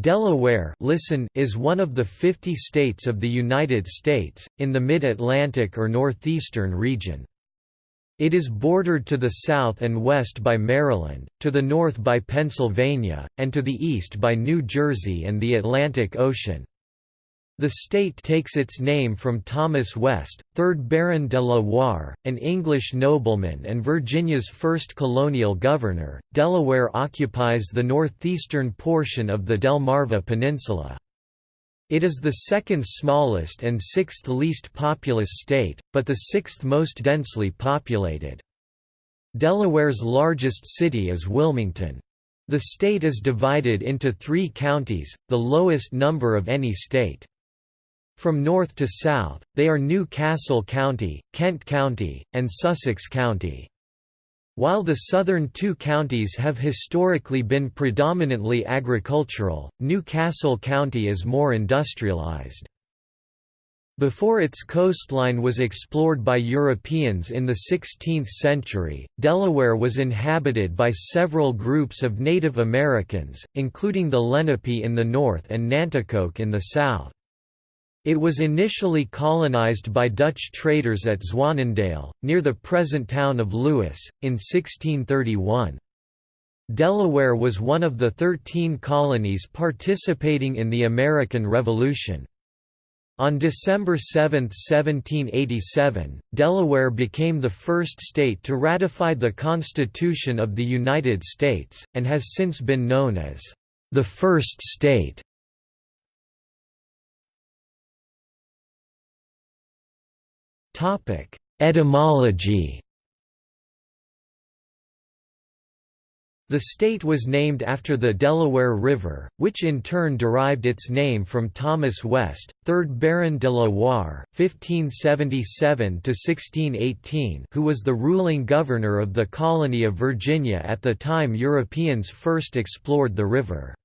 Delaware listen is one of the 50 states of the United States, in the mid-Atlantic or northeastern region. It is bordered to the south and west by Maryland, to the north by Pennsylvania, and to the east by New Jersey and the Atlantic Ocean. The state takes its name from Thomas West, 3rd Baron de la Warr, an English nobleman and Virginia's first colonial governor. Delaware occupies the northeastern portion of the Delmarva Peninsula. It is the second smallest and sixth least populous state, but the sixth most densely populated. Delaware's largest city is Wilmington. The state is divided into three counties, the lowest number of any state. From north to south, they are New Castle County, Kent County, and Sussex County. While the southern two counties have historically been predominantly agricultural, New Castle County is more industrialized. Before its coastline was explored by Europeans in the 16th century, Delaware was inhabited by several groups of Native Americans, including the Lenape in the north and Nanticoke in the south. It was initially colonized by Dutch traders at Zwanendale, near the present town of Lewes, in 1631. Delaware was one of the thirteen colonies participating in the American Revolution. On December 7, 1787, Delaware became the first state to ratify the Constitution of the United States, and has since been known as the first state. Etymology The state was named after the Delaware River, which in turn derived its name from Thomas West, 3rd Baron de la Warr (1577–1618), who was the ruling governor of the colony of Virginia at the time Europeans first explored the river.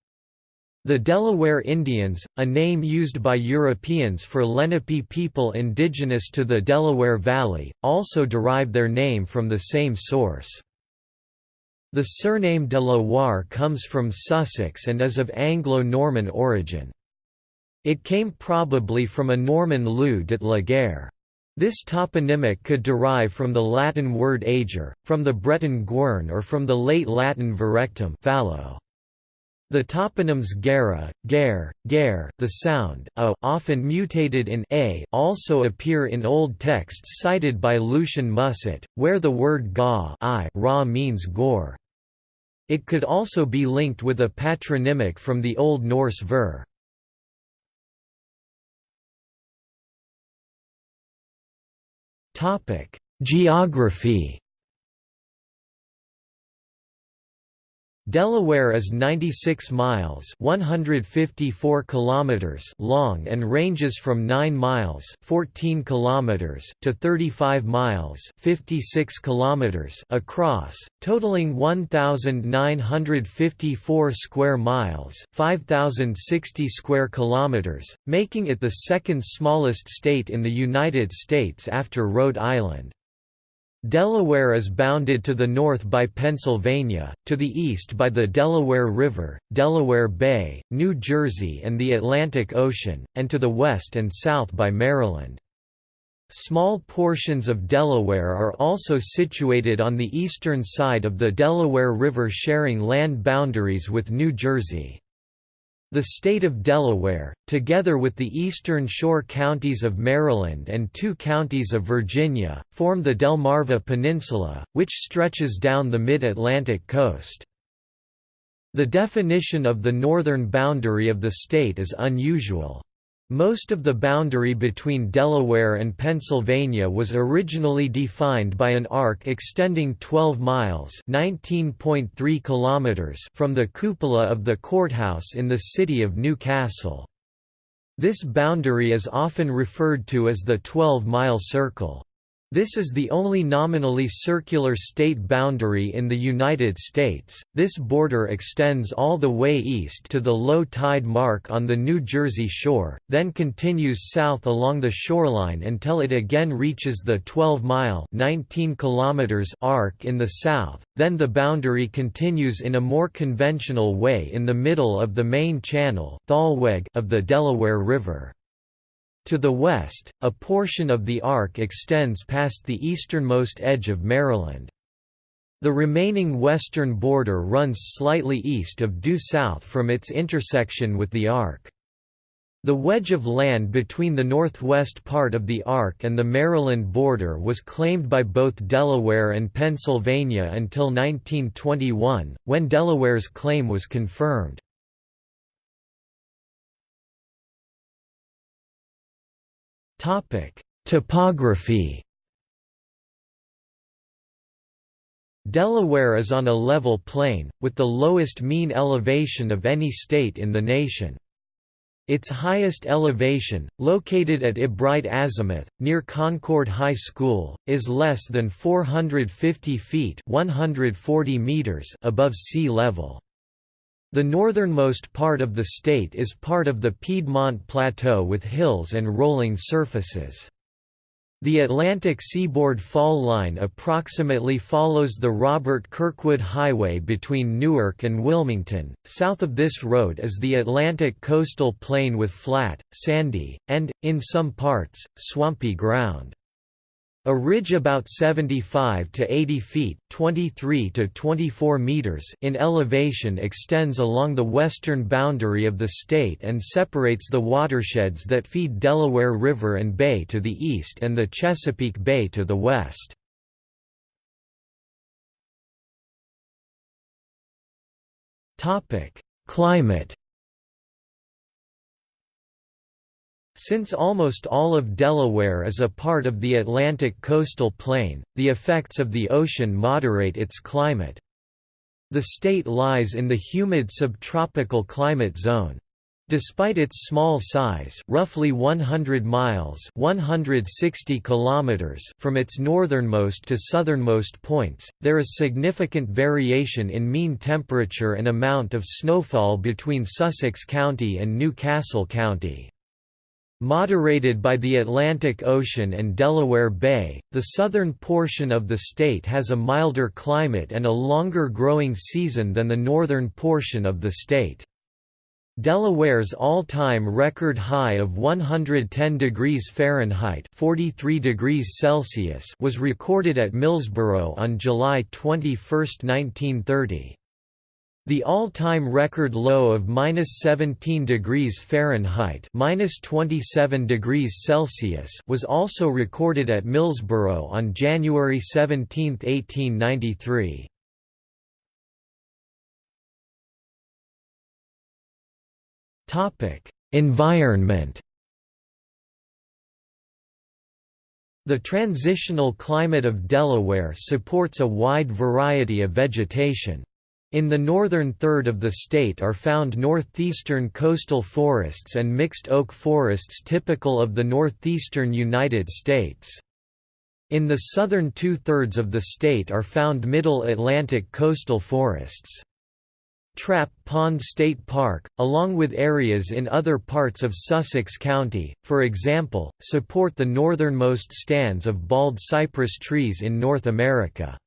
The Delaware Indians, a name used by Europeans for Lenape people indigenous to the Delaware Valley, also derive their name from the same source. The surname de la Warr comes from Sussex and is of Anglo-Norman origin. It came probably from a Norman lieu de la guerre. This toponymic could derive from the Latin word ager, from the Breton guern or from the late Latin virectum fallow. The toponyms Gera, Gare, Gare the sound a, often mutated in a also appear in old texts cited by Lucien Musset, where the word ga I ra means gore. It could also be linked with a patronymic from the Old Norse ver. Geography Delaware is 96 miles 154 kilometers long and ranges from 9 miles 14 kilometers to 35 miles 56 kilometers across, totaling 1954 square miles 5060 square kilometers, making it the second smallest state in the United States after Rhode Island. Delaware is bounded to the north by Pennsylvania, to the east by the Delaware River, Delaware Bay, New Jersey and the Atlantic Ocean, and to the west and south by Maryland. Small portions of Delaware are also situated on the eastern side of the Delaware River sharing land boundaries with New Jersey. The state of Delaware, together with the eastern shore counties of Maryland and two counties of Virginia, form the Delmarva Peninsula, which stretches down the mid-Atlantic coast. The definition of the northern boundary of the state is unusual. Most of the boundary between Delaware and Pennsylvania was originally defined by an arc extending 12 miles (19.3 kilometers) from the cupola of the courthouse in the city of New Castle. This boundary is often referred to as the 12-mile circle. This is the only nominally circular state boundary in the United States. This border extends all the way east to the low tide mark on the New Jersey shore, then continues south along the shoreline until it again reaches the 12-mile (19 kilometers) arc in the south. Then the boundary continues in a more conventional way in the middle of the main channel of the Delaware River. To the west, a portion of the arc extends past the easternmost edge of Maryland. The remaining western border runs slightly east of due south from its intersection with the arc. The wedge of land between the northwest part of the arc and the Maryland border was claimed by both Delaware and Pennsylvania until 1921, when Delaware's claim was confirmed. Topic: Topography. Delaware is on a level plain, with the lowest mean elevation of any state in the nation. Its highest elevation, located at Ebright Azimuth, near Concord High School, is less than 450 feet 140 meters above sea level. The northernmost part of the state is part of the Piedmont Plateau with hills and rolling surfaces. The Atlantic seaboard fall line approximately follows the Robert Kirkwood Highway between Newark and Wilmington. South of this road is the Atlantic coastal plain with flat, sandy, and, in some parts, swampy ground. A ridge about 75 to 80 feet (23 to 24 meters) in elevation extends along the western boundary of the state and separates the watersheds that feed Delaware River and Bay to the east and the Chesapeake Bay to the west. Climate Since almost all of Delaware is a part of the Atlantic coastal plain, the effects of the ocean moderate its climate. The state lies in the humid subtropical climate zone. Despite its small size roughly 100 miles 160 kilometers from its northernmost to southernmost points, there is significant variation in mean temperature and amount of snowfall between Sussex County and New Castle County. Moderated by the Atlantic Ocean and Delaware Bay, the southern portion of the state has a milder climate and a longer growing season than the northern portion of the state. Delaware's all-time record high of 110 degrees Fahrenheit 43 degrees Celsius was recorded at Millsboro on July 21, 1930. The all-time record low of -17 degrees Fahrenheit (-27 degrees Celsius) was also recorded at Millsboro on January 17, 1893. Topic: Environment. The transitional climate of Delaware supports a wide variety of vegetation. In the northern third of the state are found northeastern coastal forests and mixed oak forests typical of the northeastern United States. In the southern two-thirds of the state are found middle Atlantic coastal forests. Trap Pond State Park, along with areas in other parts of Sussex County, for example, support the northernmost stands of bald cypress trees in North America.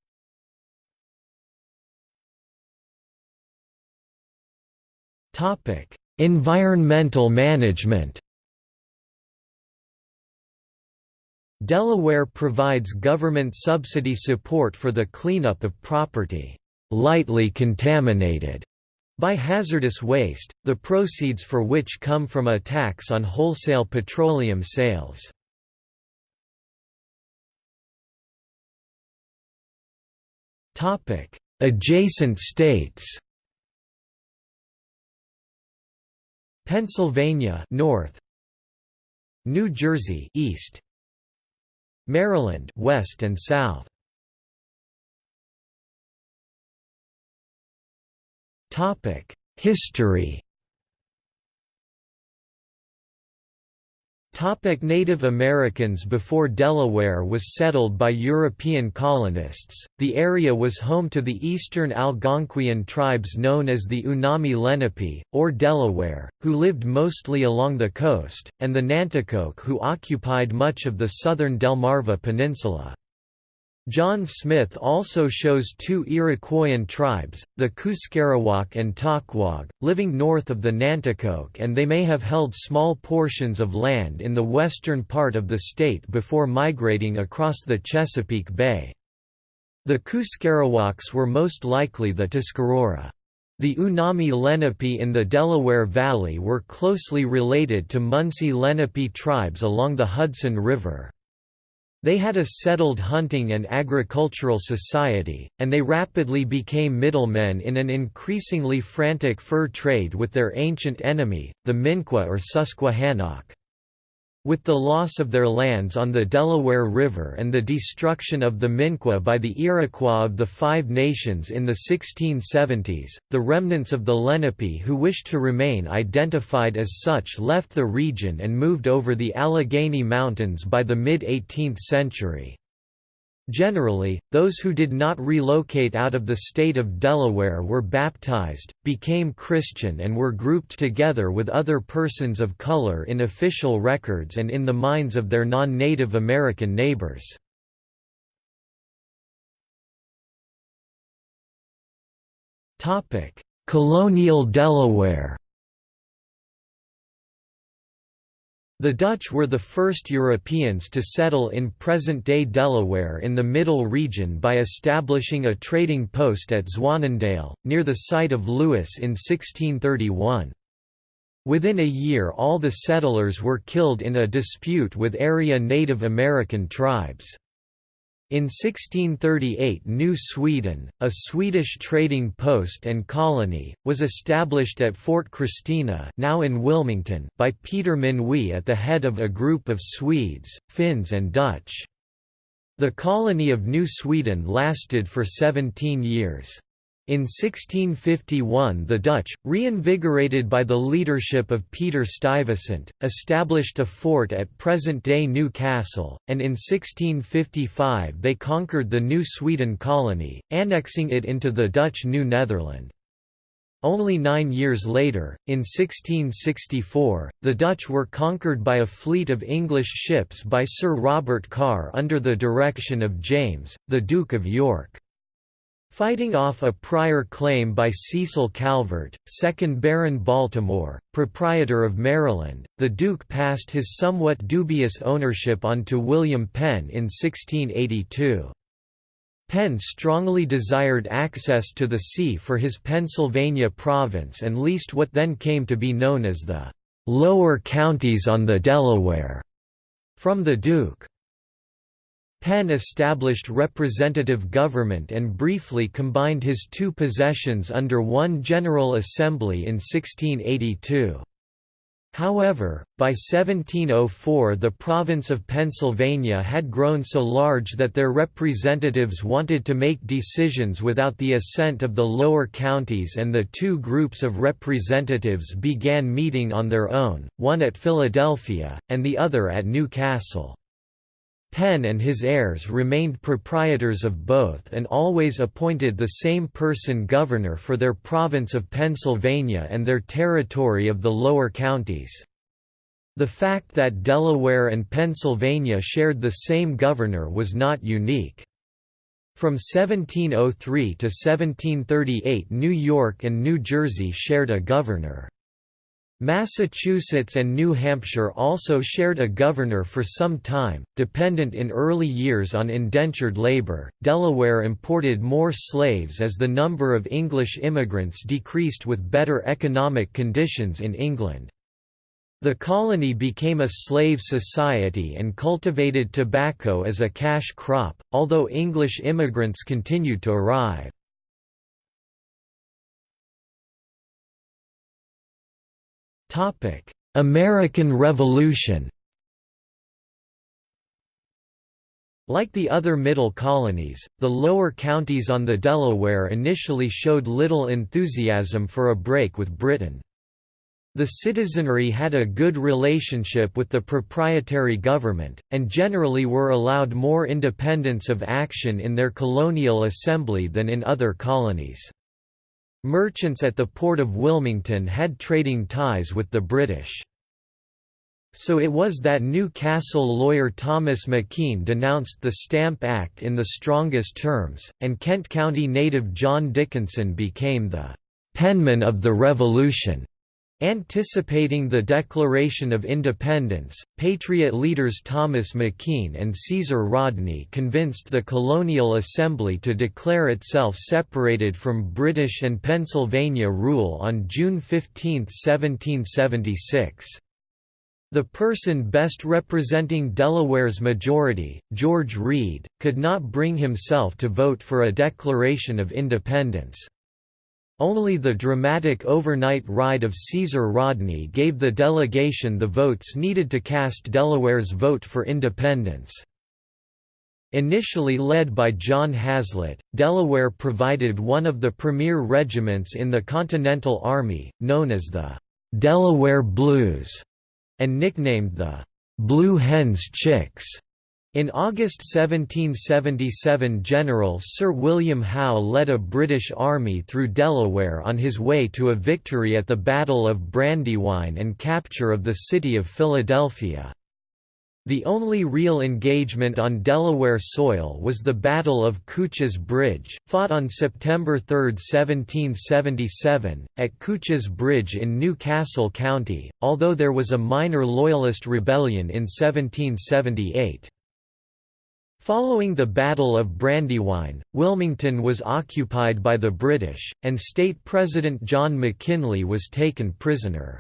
Environmental management Delaware provides government subsidy support for the cleanup of property lightly contaminated by hazardous waste, the proceeds for which come from a tax on wholesale petroleum sales. Adjacent states Pennsylvania north. New Jersey east. Maryland west and south. Topic History Topic Native Americans Before Delaware was settled by European colonists, the area was home to the eastern Algonquian tribes known as the Unami Lenape, or Delaware, who lived mostly along the coast, and the Nanticoke who occupied much of the southern Delmarva Peninsula. John Smith also shows two Iroquoian tribes, the Cuscarawaoc and Tockwogh, living north of the Nanticoke and they may have held small portions of land in the western part of the state before migrating across the Chesapeake Bay. The Cuscarawaocs were most likely the Tuscarora. The Unami Lenape in the Delaware Valley were closely related to Munsee Lenape tribes along the Hudson River. They had a settled hunting and agricultural society, and they rapidly became middlemen in an increasingly frantic fur trade with their ancient enemy, the Minqua or Susquehannock. With the loss of their lands on the Delaware River and the destruction of the Minqua by the Iroquois of the Five Nations in the 1670s, the remnants of the Lenape who wished to remain identified as such left the region and moved over the Allegheny Mountains by the mid-18th century. Generally, those who did not relocate out of the state of Delaware were baptized, became Christian and were grouped together with other persons of color in official records and in the minds of their non-Native American neighbors. Colonial Delaware The Dutch were the first Europeans to settle in present-day Delaware in the Middle region by establishing a trading post at Zwanendale, near the site of Lewes in 1631. Within a year all the settlers were killed in a dispute with area Native American tribes. In 1638 New Sweden, a Swedish trading post and colony, was established at Fort Christina now in Wilmington by Peter Minuit at the head of a group of Swedes, Finns and Dutch. The colony of New Sweden lasted for 17 years. In 1651 the Dutch, reinvigorated by the leadership of Peter Stuyvesant, established a fort at present-day New Castle, and in 1655 they conquered the New Sweden colony, annexing it into the Dutch New Netherland. Only nine years later, in 1664, the Dutch were conquered by a fleet of English ships by Sir Robert Carr under the direction of James, the Duke of York. Fighting off a prior claim by Cecil Calvert, 2nd Baron Baltimore, proprietor of Maryland, the Duke passed his somewhat dubious ownership on to William Penn in 1682. Penn strongly desired access to the sea for his Pennsylvania province and leased what then came to be known as the «lower counties on the Delaware» from the Duke. Penn established representative government and briefly combined his two possessions under one General Assembly in 1682. However, by 1704 the province of Pennsylvania had grown so large that their representatives wanted to make decisions without the assent of the lower counties and the two groups of representatives began meeting on their own, one at Philadelphia, and the other at New Castle. Penn and his heirs remained proprietors of both and always appointed the same person governor for their province of Pennsylvania and their territory of the lower counties. The fact that Delaware and Pennsylvania shared the same governor was not unique. From 1703 to 1738 New York and New Jersey shared a governor. Massachusetts and New Hampshire also shared a governor for some time, dependent in early years on indentured labor. Delaware imported more slaves as the number of English immigrants decreased with better economic conditions in England. The colony became a slave society and cultivated tobacco as a cash crop, although English immigrants continued to arrive. American Revolution Like the other Middle colonies, the lower counties on the Delaware initially showed little enthusiasm for a break with Britain. The citizenry had a good relationship with the proprietary government, and generally were allowed more independence of action in their colonial assembly than in other colonies. Merchants at the port of Wilmington had trading ties with the British. So it was that Newcastle lawyer Thomas McKean denounced the Stamp Act in the strongest terms, and Kent County native John Dickinson became the «penman of the Revolution» Anticipating the Declaration of Independence, Patriot leaders Thomas McKean and Caesar Rodney convinced the Colonial Assembly to declare itself separated from British and Pennsylvania rule on June 15, 1776. The person best representing Delaware's majority, George Read, could not bring himself to vote for a declaration of independence. Only the dramatic overnight ride of Caesar Rodney gave the delegation the votes needed to cast Delaware's vote for independence. Initially led by John Haslet, Delaware provided one of the premier regiments in the Continental Army, known as the Delaware Blues, and nicknamed the Blue Hen's Chicks. In August 1777 General Sir William Howe led a British army through Delaware on his way to a victory at the Battle of Brandywine and capture of the city of Philadelphia. The only real engagement on Delaware soil was the Battle of Cooch's Bridge, fought on September 3, 1777, at Cooch's Bridge in New Castle County, although there was a minor Loyalist rebellion in 1778. Following the Battle of Brandywine, Wilmington was occupied by the British, and State President John McKinley was taken prisoner.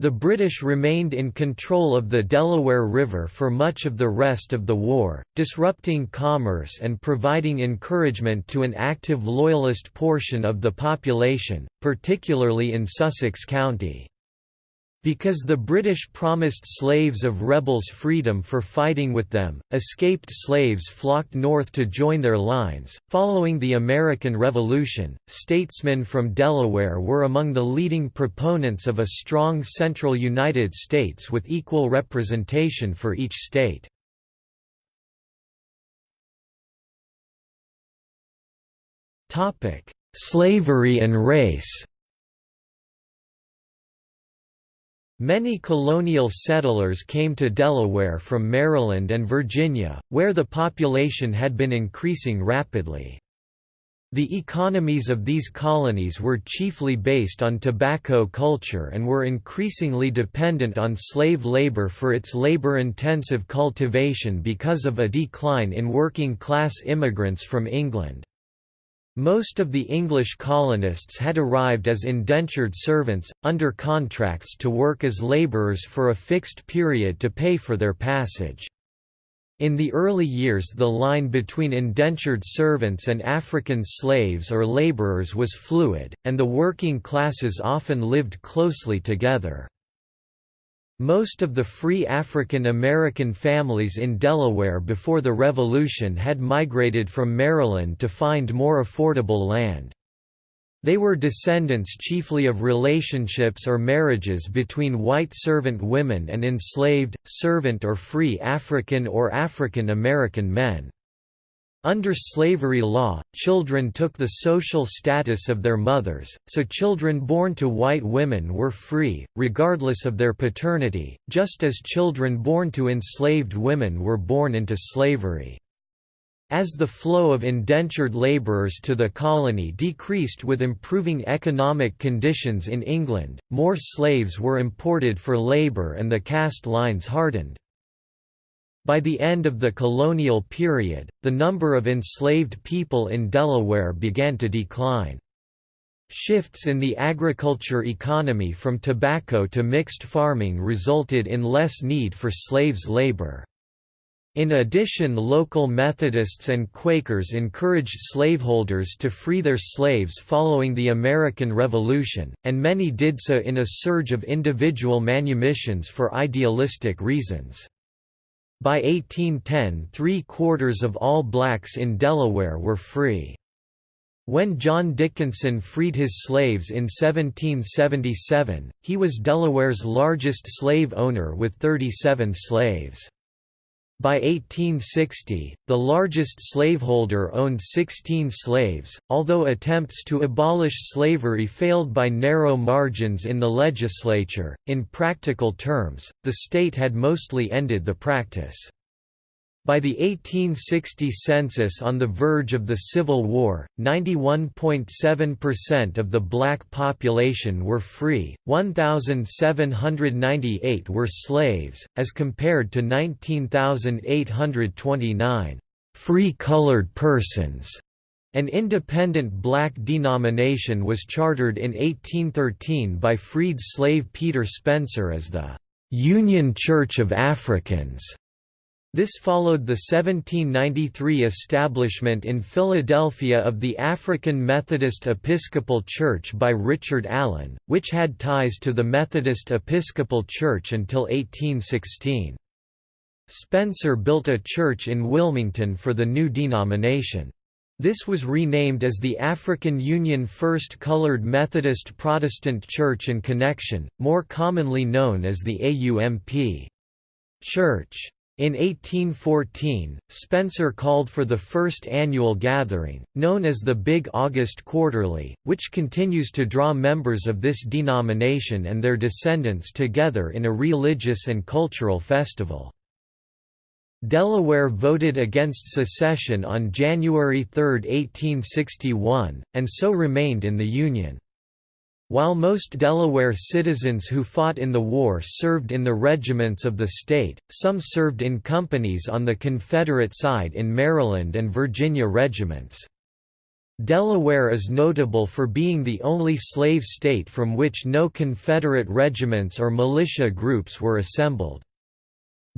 The British remained in control of the Delaware River for much of the rest of the war, disrupting commerce and providing encouragement to an active Loyalist portion of the population, particularly in Sussex County. Because the British promised slaves of rebels freedom for fighting with them, escaped slaves flocked north to join their lines. Following the American Revolution, statesmen from Delaware were among the leading proponents of a strong central United States with equal representation for each state. Topic: Slavery and race Many colonial settlers came to Delaware from Maryland and Virginia, where the population had been increasing rapidly. The economies of these colonies were chiefly based on tobacco culture and were increasingly dependent on slave labor for its labor-intensive cultivation because of a decline in working-class immigrants from England. Most of the English colonists had arrived as indentured servants, under contracts to work as labourers for a fixed period to pay for their passage. In the early years the line between indentured servants and African slaves or labourers was fluid, and the working classes often lived closely together. Most of the free African American families in Delaware before the Revolution had migrated from Maryland to find more affordable land. They were descendants chiefly of relationships or marriages between white servant women and enslaved, servant or free African or African American men. Under slavery law, children took the social status of their mothers, so children born to white women were free, regardless of their paternity, just as children born to enslaved women were born into slavery. As the flow of indentured labourers to the colony decreased with improving economic conditions in England, more slaves were imported for labour and the caste lines hardened. By the end of the colonial period, the number of enslaved people in Delaware began to decline. Shifts in the agriculture economy from tobacco to mixed farming resulted in less need for slaves' labor. In addition local Methodists and Quakers encouraged slaveholders to free their slaves following the American Revolution, and many did so in a surge of individual manumissions for idealistic reasons. By 1810 three-quarters of all blacks in Delaware were free. When John Dickinson freed his slaves in 1777, he was Delaware's largest slave owner with 37 slaves. By 1860, the largest slaveholder owned 16 slaves, although attempts to abolish slavery failed by narrow margins in the legislature. In practical terms, the state had mostly ended the practice. By the 1860 census on the verge of the Civil War, 91.7% of the black population were free, 1,798 were slaves, as compared to 19,829 free colored persons. An independent black denomination was chartered in 1813 by freed slave Peter Spencer as the Union Church of Africans. This followed the 1793 establishment in Philadelphia of the African Methodist Episcopal Church by Richard Allen, which had ties to the Methodist Episcopal Church until 1816. Spencer built a church in Wilmington for the new denomination. This was renamed as the African Union First Colored Methodist Protestant Church and Connection, more commonly known as the AUMP. Church. In 1814, Spencer called for the first annual gathering, known as the Big August Quarterly, which continues to draw members of this denomination and their descendants together in a religious and cultural festival. Delaware voted against secession on January 3, 1861, and so remained in the Union. While most Delaware citizens who fought in the war served in the regiments of the state, some served in companies on the Confederate side in Maryland and Virginia regiments. Delaware is notable for being the only slave state from which no Confederate regiments or militia groups were assembled.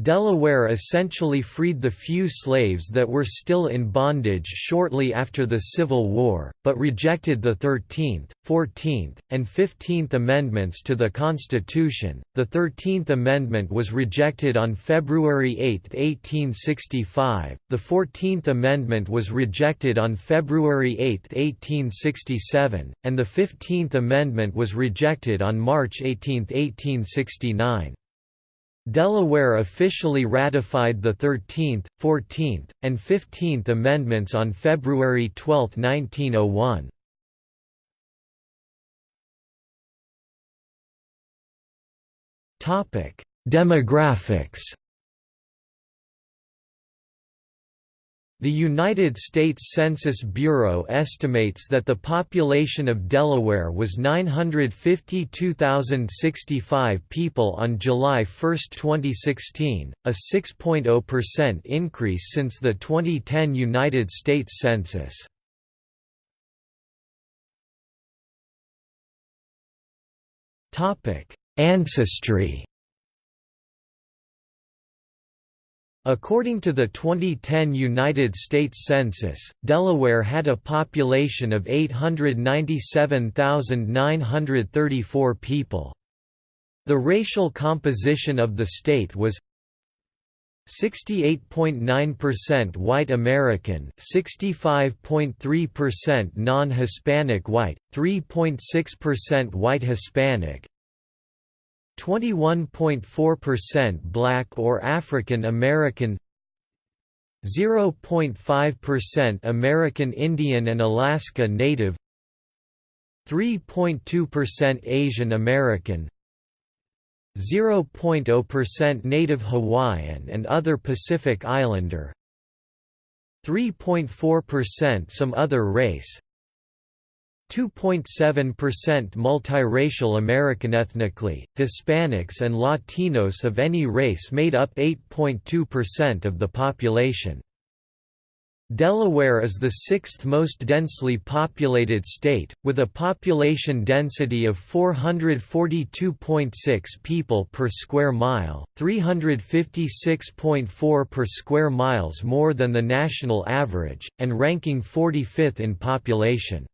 Delaware essentially freed the few slaves that were still in bondage shortly after the Civil War, but rejected the 13th, 14th, and 15th Amendments to the Constitution. The 13th Amendment was rejected on February 8, 1865, the 14th Amendment was rejected on February 8, 1867, and the 15th Amendment was rejected on March 18, 1869. Delaware officially ratified the 13th, 14th, and 15th Amendments on February 12, 1901. Demographics The United States Census Bureau estimates that the population of Delaware was 952,065 people on July 1, 2016, a 6.0% increase since the 2010 United States Census. Ancestry According to the 2010 United States Census, Delaware had a population of 897,934 people. The racial composition of the state was 68.9% white American, 65.3% non-Hispanic white, 3.6% white Hispanic, 21.4% Black or African American 0.5% American Indian and Alaska Native 3.2% Asian American 0.0% Native Hawaiian and other Pacific Islander 3.4% some other race 2.7% multiracial American ethnically, Hispanics and Latinos of any race made up 8.2% of the population. Delaware is the sixth most densely populated state, with a population density of 442.6 people per square mile, 356.4 per square miles more than the national average, and ranking 45th in population.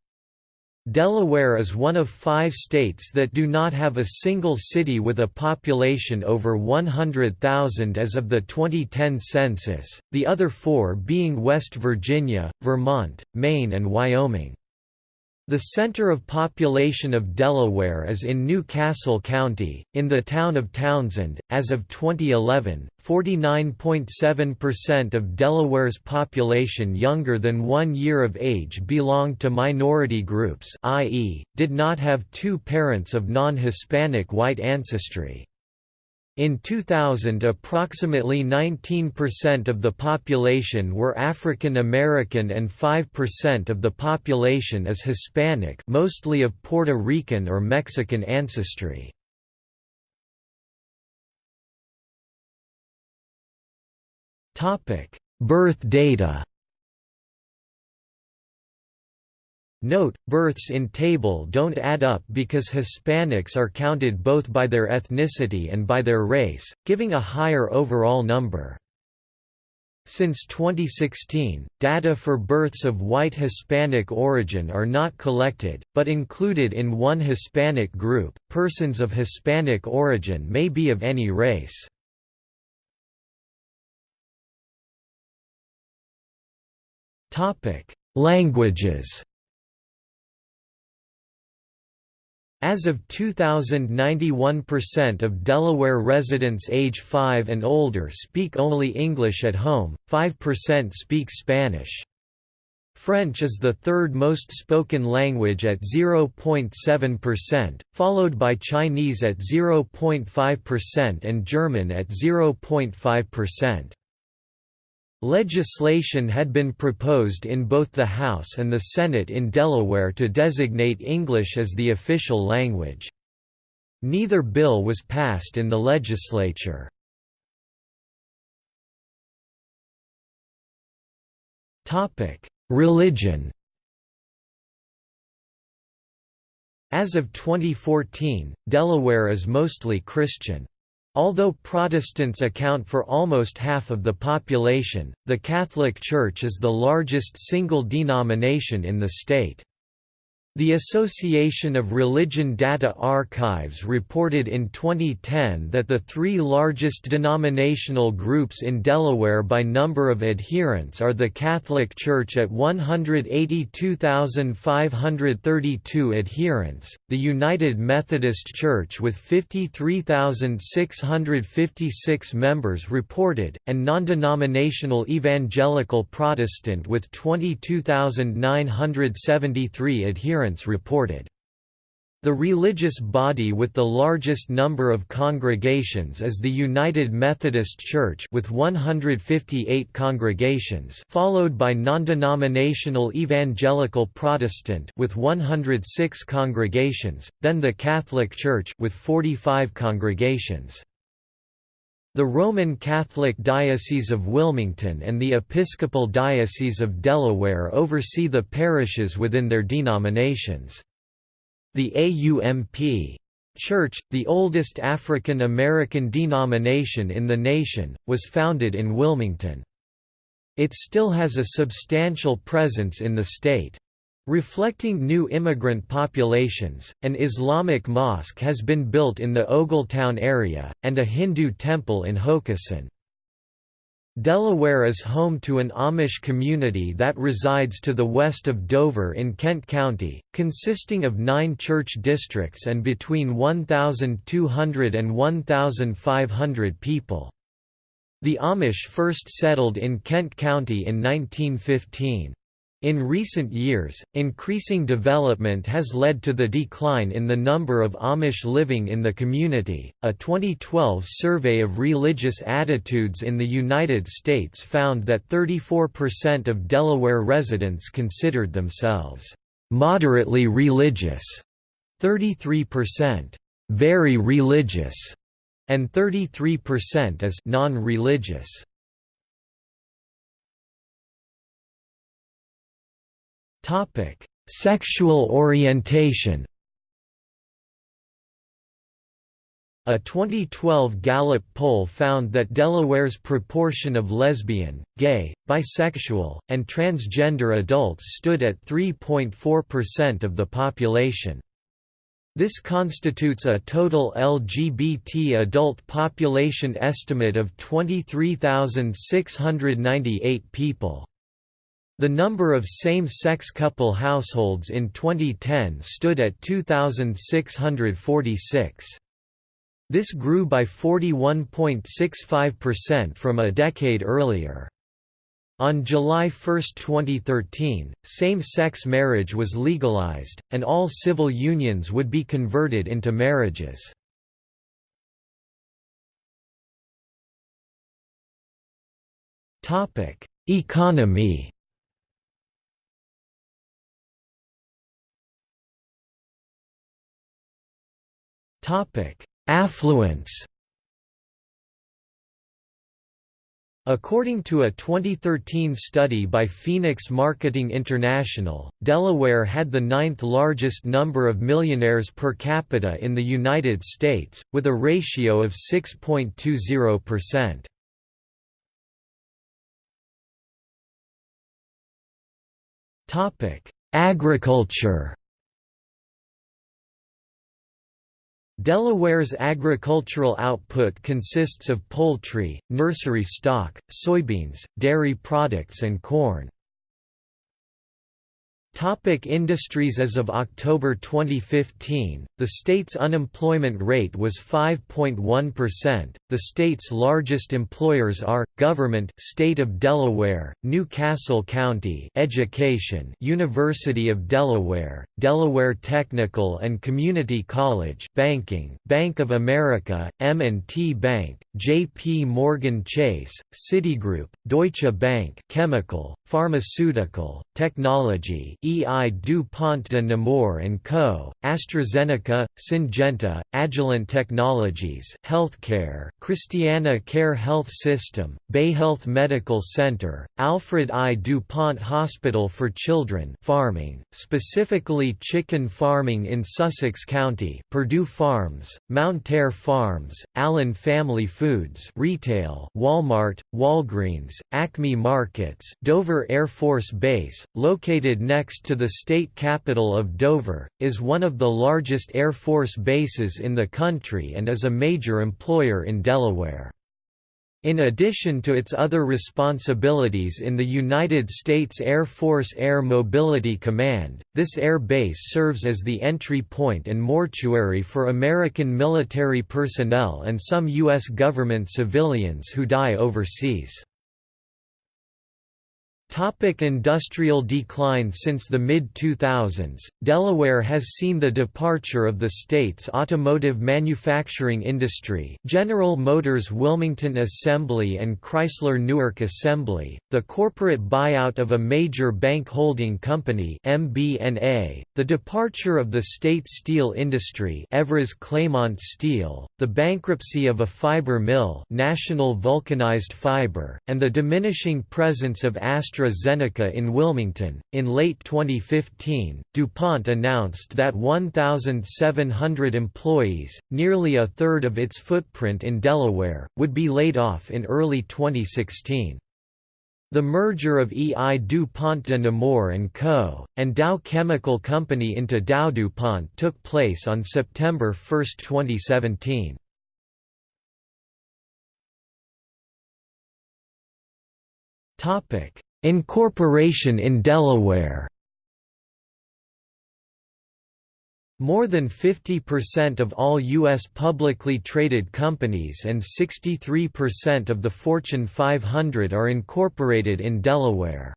Delaware is one of five states that do not have a single city with a population over 100,000 as of the 2010 census, the other four being West Virginia, Vermont, Maine and Wyoming. The center of population of Delaware is in New Castle County, in the town of Townsend. As of 2011, 49.7% of Delaware's population younger than one year of age belonged to minority groups, i.e., did not have two parents of non Hispanic white ancestry. In 2000 approximately 19% of the population were African American and 5% of the population is Hispanic mostly of Puerto Rican or Mexican ancestry. Birth data Note, births in table don't add up because Hispanics are counted both by their ethnicity and by their race, giving a higher overall number. Since 2016, data for births of white Hispanic origin are not collected, but included in one Hispanic group. Persons of Hispanic origin may be of any race. Topic: Languages. As of 2000 91% of Delaware residents age 5 and older speak only English at home, 5% speak Spanish. French is the third most spoken language at 0.7%, followed by Chinese at 0.5% and German at 0.5%. Legislation had been proposed in both the House and the Senate in Delaware to designate English as the official language. Neither bill was passed in the legislature. Religion As of 2014, Delaware is mostly Christian. Although Protestants account for almost half of the population, the Catholic Church is the largest single denomination in the state. The Association of Religion Data Archives reported in 2010 that the three largest denominational groups in Delaware by number of adherents are the Catholic Church at 182,532 adherents, the United Methodist Church with 53,656 members reported, and non-denominational Evangelical Protestant with 22,973 adherents reported. The religious body with the largest number of congregations is the United Methodist Church with 158 congregations followed by non-denominational Evangelical Protestant with 106 congregations, then the Catholic Church with 45 congregations. The Roman Catholic Diocese of Wilmington and the Episcopal Diocese of Delaware oversee the parishes within their denominations. The AUMP Church, the oldest African American denomination in the nation, was founded in Wilmington. It still has a substantial presence in the state. Reflecting new immigrant populations, an Islamic mosque has been built in the Ogletown area, and a Hindu temple in Hockessin. Delaware is home to an Amish community that resides to the west of Dover in Kent County, consisting of nine church districts and between 1,200 and 1,500 people. The Amish first settled in Kent County in 1915. In recent years, increasing development has led to the decline in the number of Amish living in the community. A 2012 survey of religious attitudes in the United States found that 34% of Delaware residents considered themselves moderately religious, 33% very religious, and 33% as non-religious. Topic: Sexual orientation. A 2012 Gallup poll found that Delaware's proportion of lesbian, gay, bisexual, and transgender adults stood at 3.4% of the population. This constitutes a total LGBT adult population estimate of 23,698 people. The number of same-sex couple households in 2010 stood at 2,646. This grew by 41.65% from a decade earlier. On July 1, 2013, same-sex marriage was legalized, and all civil unions would be converted into marriages. Economy Affluence According to a 2013 study by Phoenix Marketing International, Delaware had the ninth largest number of millionaires per capita in the United States, with a ratio of 6.20%. Agriculture Delaware's agricultural output consists of poultry, nursery stock, soybeans, dairy products and corn. Topic industries As of October 2015, the state's unemployment rate was 5.1%. The state's largest employers are Government, State of Delaware, New Castle County, Education, University of Delaware, Delaware Technical and Community College, Banking, Bank of America, M&T Bank, J.P. Morgan Chase, Citigroup, Deutsche Bank, Chemical, Pharmaceutical, Technology, E.I. DuPont de Nemours & Co., AstraZeneca, Syngenta, Agilent Technologies Healthcare, Christiana Care Health System, Bayhealth Medical Center, Alfred I. DuPont Hospital for Children farming, specifically chicken farming in Sussex County Perdue Farms, Mountaire Farms, Allen Family Foods retail Walmart, Walgreens, Acme Markets Dover Air Force Base, located next to the state capital of Dover, is one of the largest Air Force bases in the country and is a major employer in Delaware. In addition to its other responsibilities in the United States Air Force Air Mobility Command, this air base serves as the entry point and mortuary for American military personnel and some U.S. government civilians who die overseas. Topic industrial decline Since the mid-2000s, Delaware has seen the departure of the state's automotive manufacturing industry General Motors Wilmington Assembly and Chrysler Newark Assembly, the corporate buyout of a major bank holding company MBNA, the departure of the state steel industry Evraz Claymont Steel, the bankruptcy of a fiber mill National Vulcanized Fiber, and the diminishing presence of Astra AstraZeneca in Wilmington. In late 2015, DuPont announced that 1,700 employees, nearly a third of its footprint in Delaware, would be laid off in early 2016. The merger of E.I. DuPont de Nemours & Co., and Dow Chemical Company into Dow DuPont took place on September 1, 2017. Topic: Incorporation in Delaware More than 50% of all U.S. publicly traded companies and 63% of the Fortune 500 are incorporated in Delaware.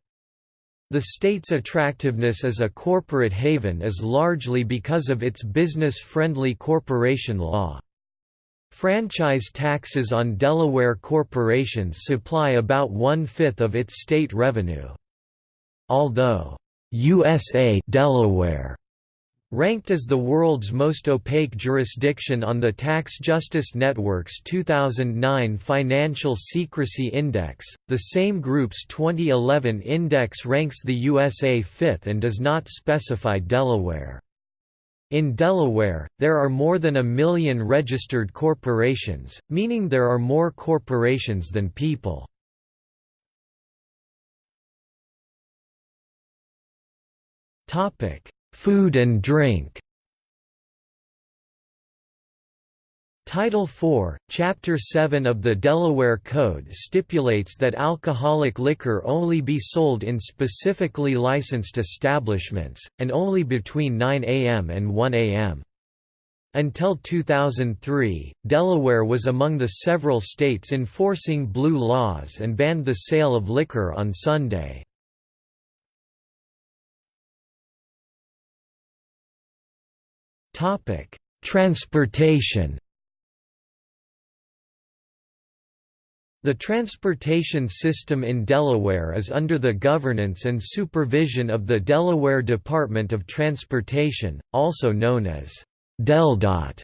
The state's attractiveness as a corporate haven is largely because of its business-friendly corporation law. Franchise taxes on Delaware corporations supply about one-fifth of its state revenue. Although, USA Delaware Ranked as the world's most opaque jurisdiction on the Tax Justice Network's 2009 Financial Secrecy Index, the same group's 2011 index ranks the USA fifth and does not specify Delaware. In Delaware, there are more than a million registered corporations, meaning there are more corporations than people. Food and drink Title IV, Chapter 7 of the Delaware Code stipulates that alcoholic liquor only be sold in specifically licensed establishments, and only between 9 a.m. and 1 a.m. Until 2003, Delaware was among the several states enforcing blue laws and banned the sale of liquor on Sunday. Transportation The transportation system in Delaware is under the governance and supervision of the Delaware Department of Transportation, also known as DelDOT.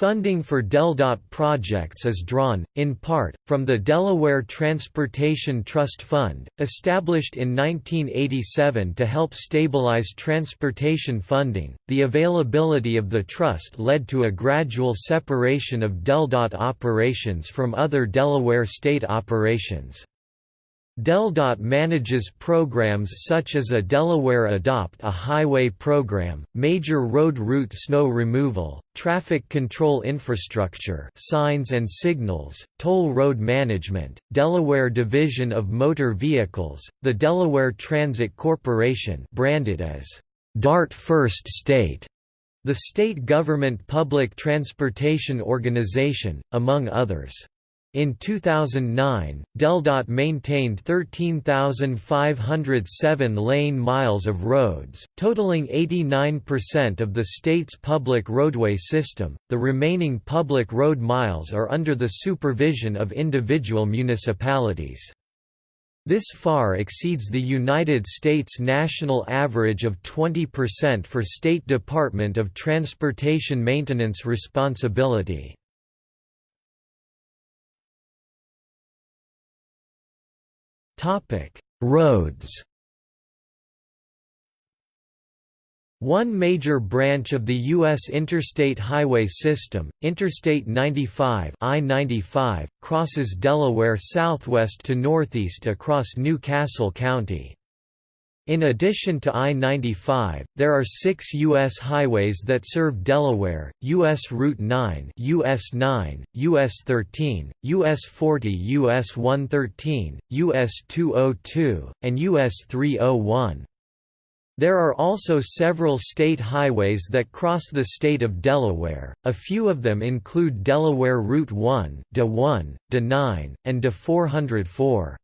Funding for DelDOT projects is drawn, in part, from the Delaware Transportation Trust Fund, established in 1987 to help stabilize transportation funding. The availability of the trust led to a gradual separation of DelDOT operations from other Delaware state operations. DelDOT manages programs such as a Delaware Adopt a Highway program, major road route snow removal, traffic control infrastructure signs and signals, toll road management, Delaware Division of Motor Vehicles, the Delaware Transit Corporation branded as DART First State, the state government public transportation organization, among others. In 2009, DelDOT maintained 13,507 lane miles of roads, totaling 89% of the state's public roadway system. The remaining public road miles are under the supervision of individual municipalities. This far exceeds the United States national average of 20% for State Department of Transportation maintenance responsibility. Topic: Roads. One major branch of the U.S. interstate highway system, Interstate 95 I-95, crosses Delaware southwest to northeast across New Castle County. In addition to I-95, there are six U.S. highways that serve Delaware, U.S. Route 9 US 9, US 13, US 40 US 113, US 202, and US 301. There are also several state highways that cross the state of Delaware, a few of them include Delaware Route 1 DA 1, DA 9, and DA 404.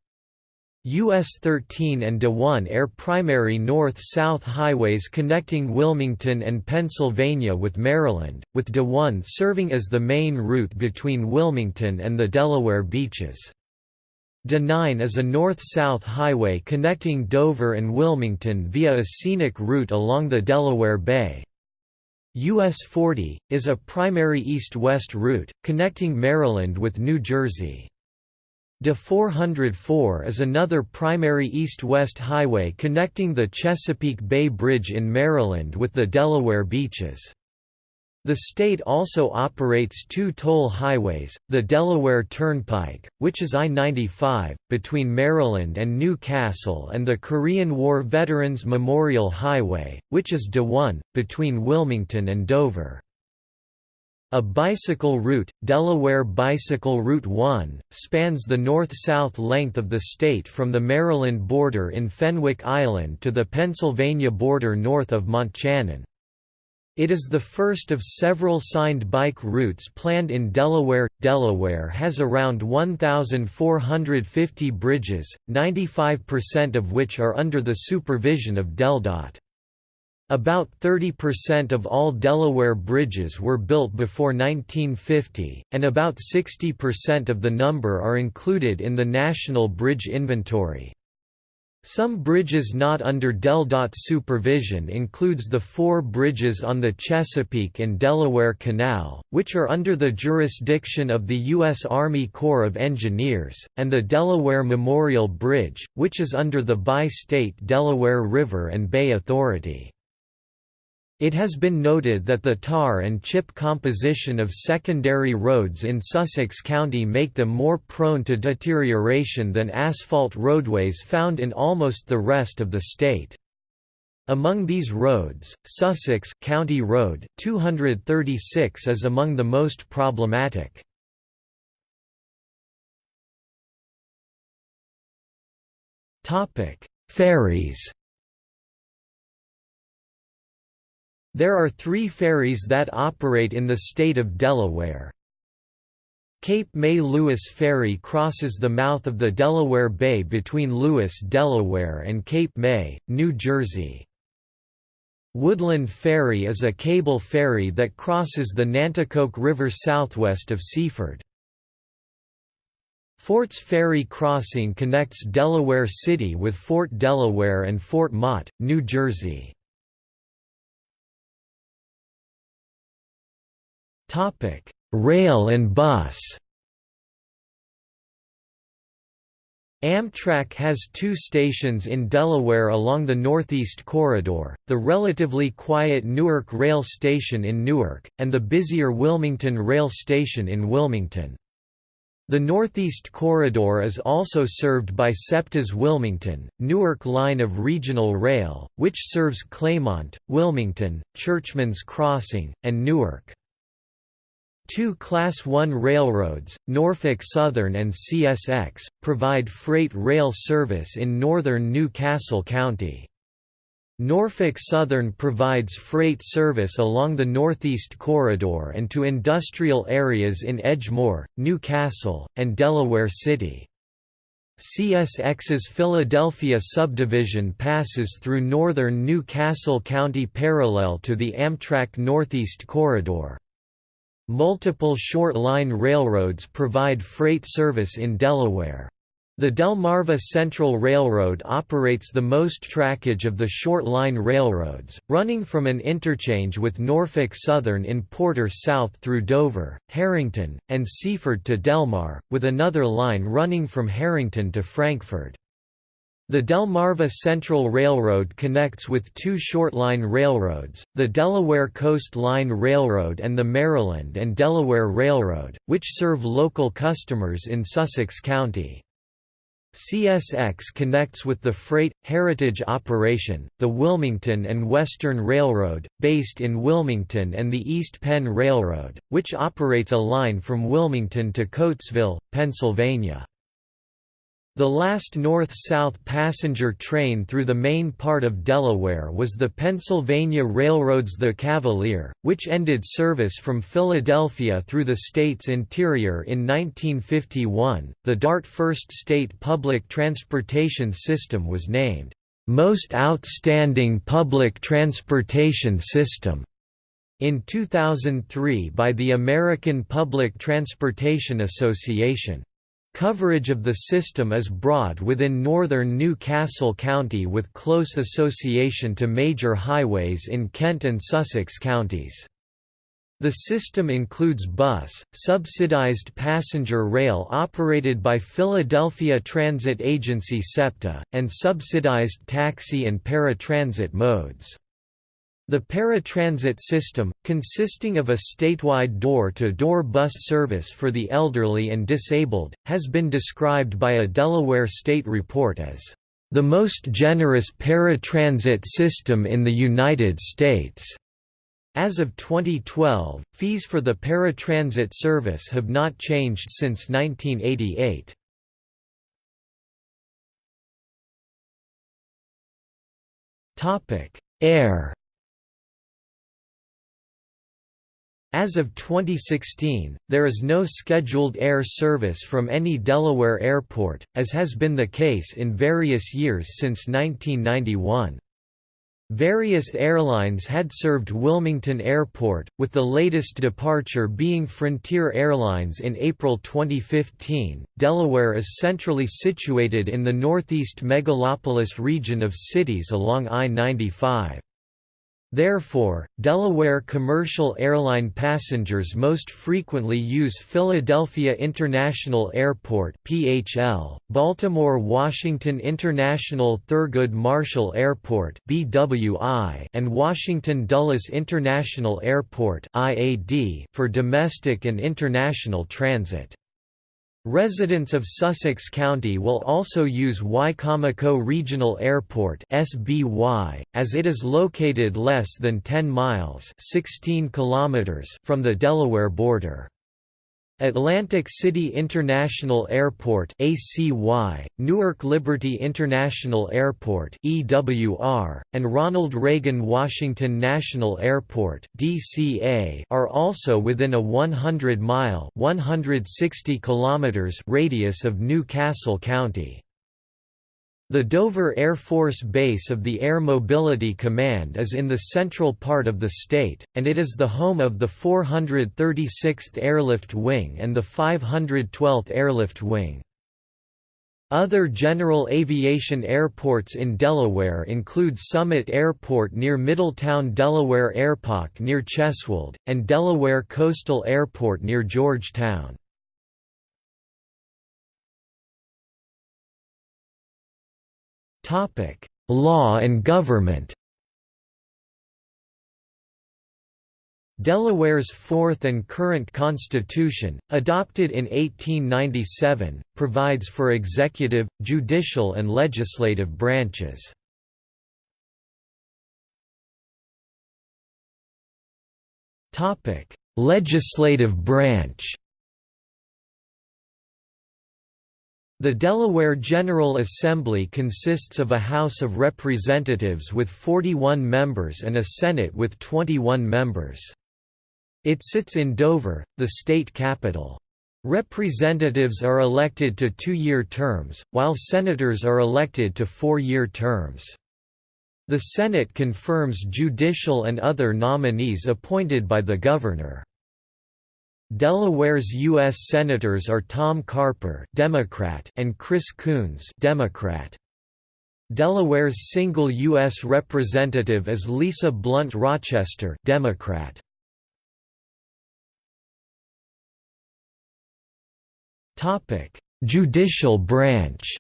US 13 and DA 1 air primary north-south highways connecting Wilmington and Pennsylvania with Maryland, with DA 1 serving as the main route between Wilmington and the Delaware beaches. DA 9 is a north-south highway connecting Dover and Wilmington via a scenic route along the Delaware Bay. US 40, is a primary east-west route, connecting Maryland with New Jersey. DA 404 is another primary east-west highway connecting the Chesapeake Bay Bridge in Maryland with the Delaware beaches. The state also operates two toll highways, the Delaware Turnpike, which is I-95, between Maryland and New Castle and the Korean War Veterans Memorial Highway, which is DA 1, between Wilmington and Dover. A bicycle route, Delaware Bicycle Route 1, spans the north-south length of the state from the Maryland border in Fenwick Island to the Pennsylvania border north of Montchanin. It is the first of several signed bike routes planned in Delaware. Delaware has around 1,450 bridges, 95% of which are under the supervision of DelDOT. About 30% of all Delaware bridges were built before 1950, and about 60% of the number are included in the National Bridge Inventory. Some bridges not under DelDOT supervision includes the four bridges on the Chesapeake and Delaware Canal, which are under the jurisdiction of the U.S. Army Corps of Engineers, and the Delaware Memorial Bridge, which is under the Bi-State Delaware River and Bay Authority. It has been noted that the tar and chip composition of secondary roads in Sussex County make them more prone to deterioration than asphalt roadways found in almost the rest of the state. Among these roads, Sussex County Road 236 is among the most problematic. Ferries. There are 3 ferries that operate in the state of Delaware. Cape May Lewes Ferry crosses the mouth of the Delaware Bay between Lewes, Delaware and Cape May, New Jersey. Woodland Ferry is a cable ferry that crosses the Nanticoke River southwest of Seaford. Fort's Ferry Crossing connects Delaware City with Fort Delaware and Fort Mott, New Jersey. Rail and bus Amtrak has two stations in Delaware along the Northeast Corridor, the relatively quiet Newark Rail Station in Newark, and the busier Wilmington Rail Station in Wilmington. The Northeast Corridor is also served by SEPTA's Wilmington, Newark line of regional rail, which serves Claymont, Wilmington, Churchman's Crossing, and Newark. Two Class I railroads, Norfolk Southern and CSX, provide freight rail service in northern New Castle County. Norfolk Southern provides freight service along the Northeast Corridor and to industrial areas in Edgemoor, New Castle, and Delaware City. CSX's Philadelphia subdivision passes through northern New Castle County parallel to the Amtrak Northeast Corridor. Multiple short-line railroads provide freight service in Delaware. The Delmarva Central Railroad operates the most trackage of the short-line railroads, running from an interchange with Norfolk Southern in Porter south through Dover, Harrington, and Seaford to Delmar, with another line running from Harrington to Frankford. The Delmarva Central Railroad connects with two short-line railroads, the Delaware Coast Line Railroad and the Maryland and Delaware Railroad, which serve local customers in Sussex County. CSX connects with the Freight, Heritage operation, the Wilmington and Western Railroad, based in Wilmington and the East Penn Railroad, which operates a line from Wilmington to Coatesville, Pennsylvania. The last north-south passenger train through the main part of Delaware was the Pennsylvania Railroad's The Cavalier, which ended service from Philadelphia through the state's interior in 1951. The DART First State Public Transportation System was named, Most Outstanding Public Transportation System in 2003 by the American Public Transportation Association. Coverage of the system is broad within northern New Castle County with close association to major highways in Kent and Sussex counties. The system includes bus, subsidized passenger rail operated by Philadelphia Transit Agency SEPTA, and subsidized taxi and paratransit modes. The paratransit system, consisting of a statewide door-to-door -door bus service for the elderly and disabled, has been described by a Delaware state report as the most generous paratransit system in the United States. As of 2012, fees for the paratransit service have not changed since 1988. Air As of 2016, there is no scheduled air service from any Delaware airport, as has been the case in various years since 1991. Various airlines had served Wilmington Airport, with the latest departure being Frontier Airlines in April 2015. Delaware is centrally situated in the northeast megalopolis region of cities along I 95. Therefore, Delaware commercial airline passengers most frequently use Philadelphia International Airport (PHL), Baltimore-Washington International Thurgood Marshall Airport (BWI), and Washington Dulles International Airport (IAD) for domestic and international transit. Residents of Sussex County will also use Wicomico Regional Airport (SBY), as it is located less than 10 miles (16 kilometers) from the Delaware border. Atlantic City International Airport ACY, Newark Liberty International Airport EWR, and Ronald Reagan Washington National Airport DCA are also within a 100-mile (160 kilometers) radius of New Castle County. The Dover Air Force Base of the Air Mobility Command is in the central part of the state, and it is the home of the 436th Airlift Wing and the 512th Airlift Wing. Other general aviation airports in Delaware include Summit Airport near Middletown Delaware Airpark near Cheswold, and Delaware Coastal Airport near Georgetown. Topic: Law and government. Delaware's fourth and current constitution, adopted in 1897, provides for executive, judicial and legislative branches. Legislative branch The Delaware General Assembly consists of a House of Representatives with 41 members and a Senate with 21 members. It sits in Dover, the state capital. Representatives are elected to two-year terms, while senators are elected to four-year terms. The Senate confirms judicial and other nominees appointed by the governor. Delaware's U.S. Senators are Tom Carper Democrat and Chris Coons Democrat. Delaware's single U.S. representative is Lisa Blunt Rochester Democrat. Judicial branch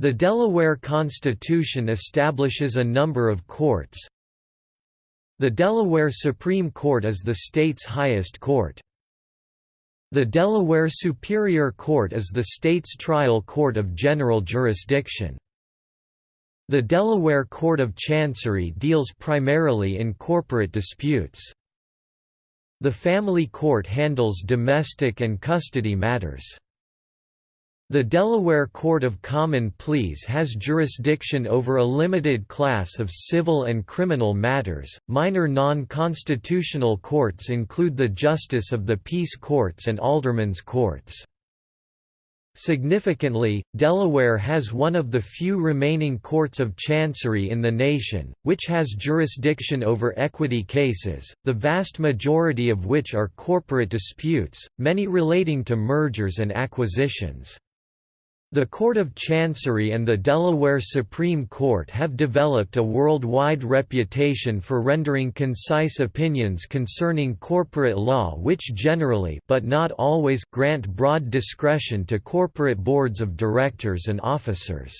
The Delaware Constitution establishes a number of courts, the Delaware Supreme Court is the state's highest court. The Delaware Superior Court is the state's trial court of general jurisdiction. The Delaware Court of Chancery deals primarily in corporate disputes. The Family Court handles domestic and custody matters. The Delaware Court of Common Pleas has jurisdiction over a limited class of civil and criminal matters. Minor non constitutional courts include the Justice of the Peace Courts and Aldermen's Courts. Significantly, Delaware has one of the few remaining courts of chancery in the nation, which has jurisdiction over equity cases, the vast majority of which are corporate disputes, many relating to mergers and acquisitions. The Court of Chancery and the Delaware Supreme Court have developed a worldwide reputation for rendering concise opinions concerning corporate law which generally but not always grant broad discretion to corporate boards of directors and officers.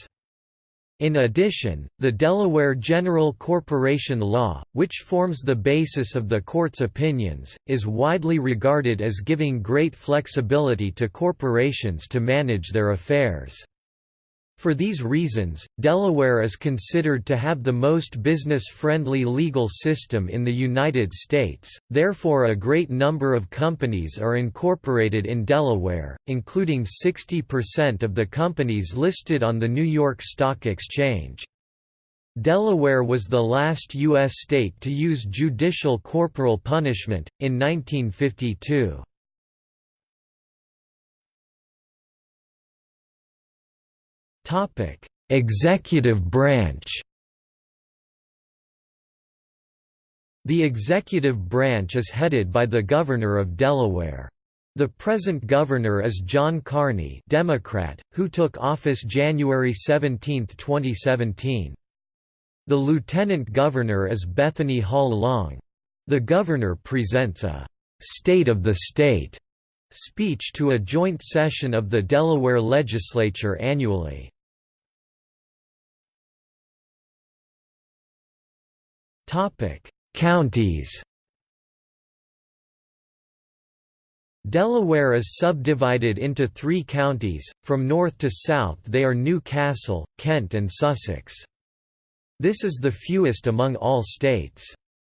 In addition, the Delaware General Corporation Law, which forms the basis of the court's opinions, is widely regarded as giving great flexibility to corporations to manage their affairs. For these reasons, Delaware is considered to have the most business-friendly legal system in the United States, therefore a great number of companies are incorporated in Delaware, including 60% of the companies listed on the New York Stock Exchange. Delaware was the last U.S. state to use judicial corporal punishment, in 1952. Topic: Executive branch. The executive branch is headed by the Governor of Delaware. The present governor is John Carney Democrat, who took office January 17, 2017. The lieutenant governor is Bethany Hall Long. The governor presents a «State of the State» speech to a joint session of the Delaware legislature annually. Topic: Counties. Delaware is subdivided into three counties, from north to south they are New Castle, Kent and Sussex. This is the fewest among all states.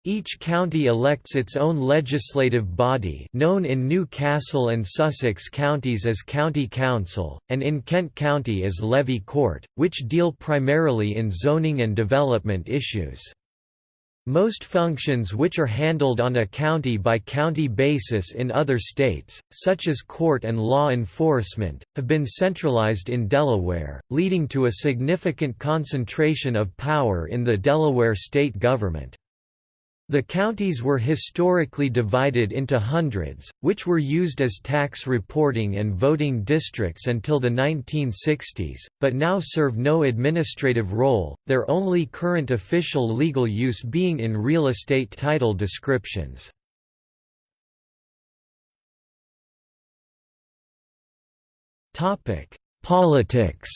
Each county elects its own legislative body known in New Castle and Sussex counties as County Council, and in Kent County as Levy Court, which deal primarily in zoning and development issues. Most functions which are handled on a county-by-county -county basis in other states, such as court and law enforcement, have been centralized in Delaware, leading to a significant concentration of power in the Delaware state government. The counties were historically divided into hundreds, which were used as tax reporting and voting districts until the 1960s, but now serve no administrative role, their only current official legal use being in real estate title descriptions. Politics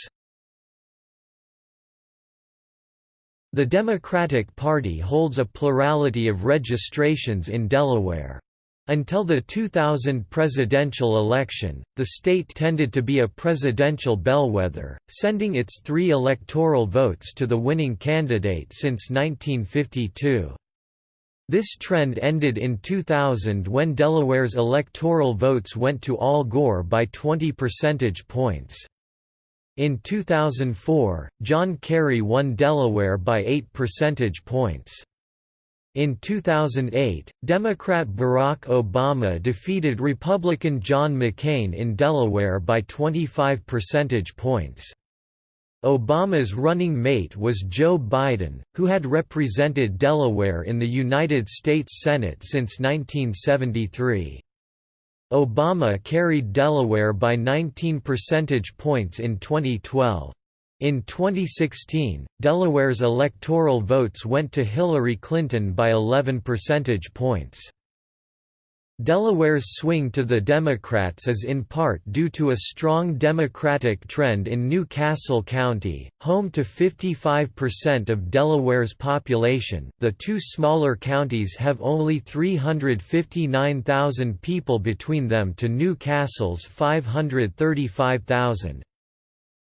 The Democratic Party holds a plurality of registrations in Delaware. Until the 2000 presidential election, the state tended to be a presidential bellwether, sending its three electoral votes to the winning candidate since 1952. This trend ended in 2000 when Delaware's electoral votes went to Al Gore by 20 percentage points. In 2004, John Kerry won Delaware by 8 percentage points. In 2008, Democrat Barack Obama defeated Republican John McCain in Delaware by 25 percentage points. Obama's running mate was Joe Biden, who had represented Delaware in the United States Senate since 1973. Obama carried Delaware by 19 percentage points in 2012. In 2016, Delaware's electoral votes went to Hillary Clinton by 11 percentage points. Delaware's swing to the Democrats is in part due to a strong Democratic trend in New Castle County, home to 55% of Delaware's population. The two smaller counties have only 359,000 people between them to New Castle's 535,000.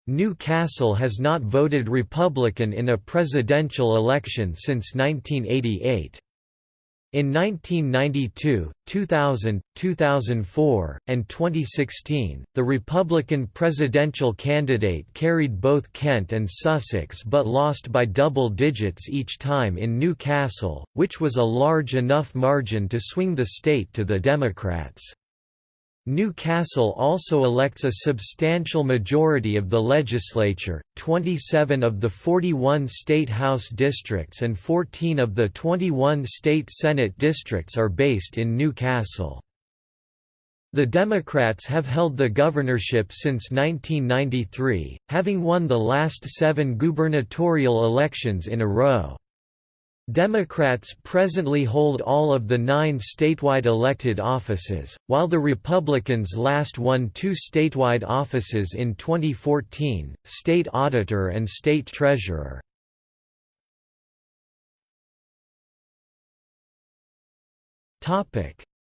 New Castle has not voted Republican in a presidential election since 1988. In 1992, 2000, 2004, and 2016, the Republican presidential candidate carried both Kent and Sussex but lost by double digits each time in New Castle, which was a large enough margin to swing the state to the Democrats. New Castle also elects a substantial majority of the legislature, 27 of the 41 state House districts and 14 of the 21 state Senate districts are based in New Castle. The Democrats have held the governorship since 1993, having won the last seven gubernatorial elections in a row. Democrats presently hold all of the nine statewide elected offices, while the Republicans last won two statewide offices in 2014, state auditor and state treasurer.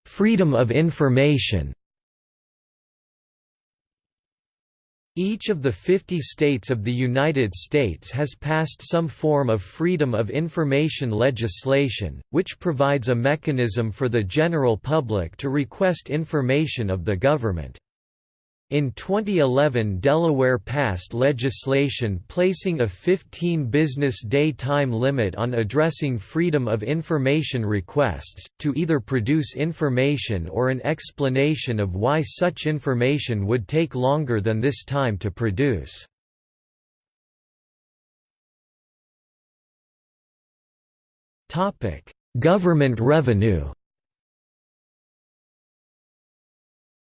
Freedom of information Each of the 50 states of the United States has passed some form of Freedom of Information legislation, which provides a mechanism for the general public to request information of the government. In 2011 Delaware passed legislation placing a 15 business day time limit on addressing Freedom of Information requests, to either produce information or an explanation of why such information would take longer than this time to produce. Government revenue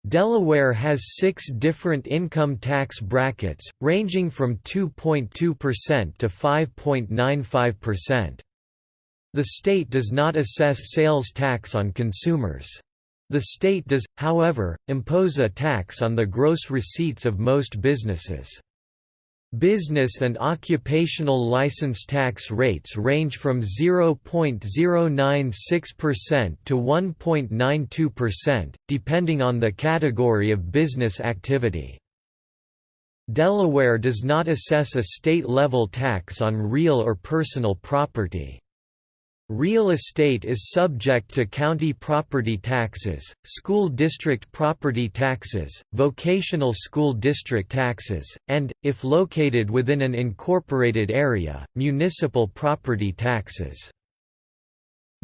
Delaware has six different income tax brackets, ranging from 2.2% to 5.95%. The state does not assess sales tax on consumers. The state does, however, impose a tax on the gross receipts of most businesses. Business and occupational license tax rates range from 0.096% to 1.92%, depending on the category of business activity. Delaware does not assess a state-level tax on real or personal property. Real estate is subject to county property taxes, school district property taxes, vocational school district taxes, and, if located within an incorporated area, municipal property taxes.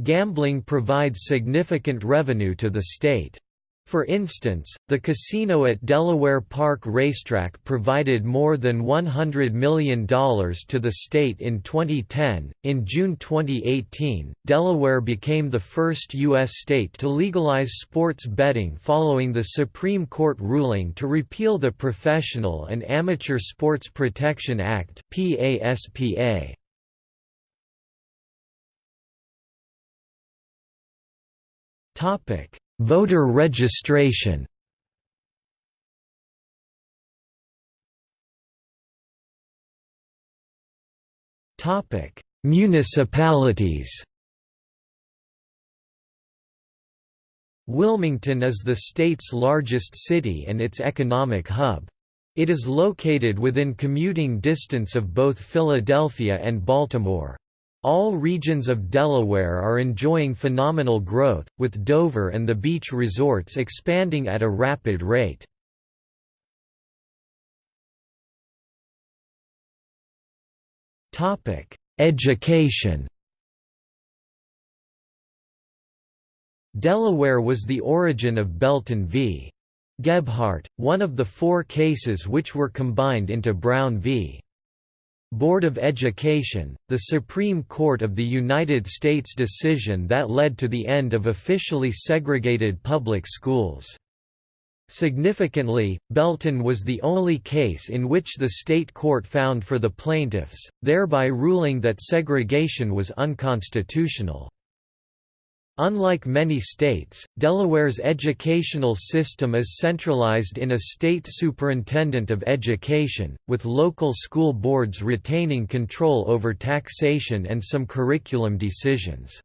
Gambling provides significant revenue to the state. For instance, the casino at Delaware Park Racetrack provided more than $100 million to the state in 2010. In June 2018, Delaware became the first U.S. state to legalize sports betting following the Supreme Court ruling to repeal the Professional and Amateur Sports Protection Act. PASPA. Topic Voter registration Topic: Municipalities. Wilmington is the state's largest city and its economic hub. It is located within commuting distance of both Philadelphia and Baltimore. All regions of Delaware are enjoying phenomenal growth, with Dover and the beach resorts expanding at a rapid rate. Education Delaware was the origin of Belton v. Gebhardt, one of the four cases which were combined into Brown v. Board of Education, the Supreme Court of the United States decision that led to the end of officially segregated public schools. Significantly, Belton was the only case in which the state court found for the plaintiffs, thereby ruling that segregation was unconstitutional. Unlike many states, Delaware's educational system is centralized in a state superintendent of education, with local school boards retaining control over taxation and some curriculum decisions.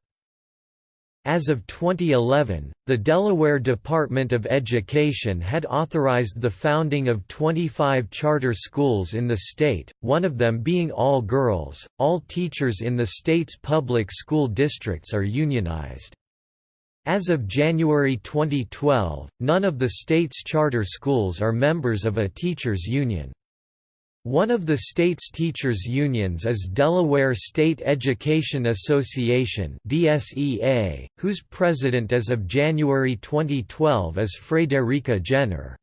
As of 2011, the Delaware Department of Education had authorized the founding of 25 charter schools in the state, one of them being all girls. All teachers in the state's public school districts are unionized. As of January 2012, none of the state's charter schools are members of a teachers' union. One of the state's teachers' unions is Delaware State Education Association (DSEA), whose president as of January 2012 is Frederica Jenner.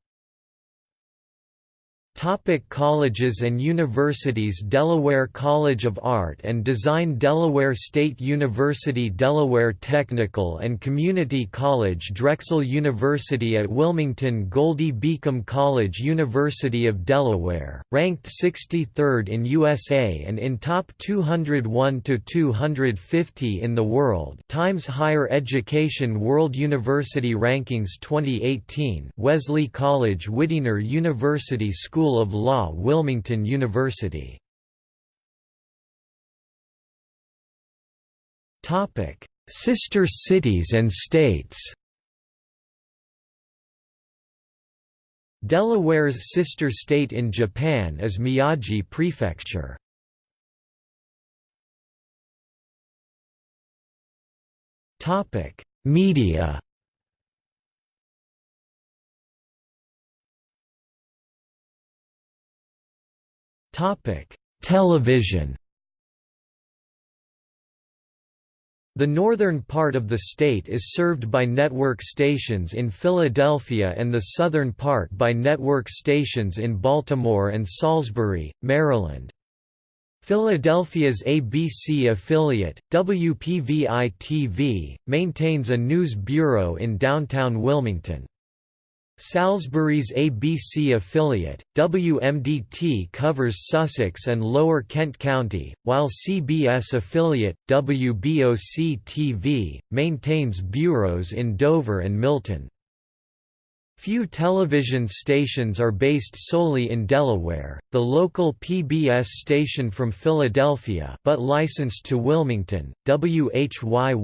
Topic colleges and universities Delaware College of Art and Design Delaware State University Delaware Technical and Community College Drexel University at Wilmington Goldie Beacom College University of Delaware, ranked 63rd in USA and in top 201 to 250 in the world. Times Higher Education World University Rankings 2018 Wesley College Widener University School School of Law Wilmington University. Sister cities and states. Delaware's sister state in Japan is Miyagi Prefecture. Media Television The northern part of the state is served by network stations in Philadelphia and the southern part by network stations in Baltimore and Salisbury, Maryland. Philadelphia's ABC affiliate, WPVI-TV, maintains a news bureau in downtown Wilmington. Salisbury's ABC affiliate, WMDT covers Sussex and Lower Kent County, while CBS affiliate, WBOC-TV, maintains bureaus in Dover and Milton. Few television stations are based solely in Delaware. The local PBS station from Philadelphia, but licensed to Wilmington, WHYY-TV,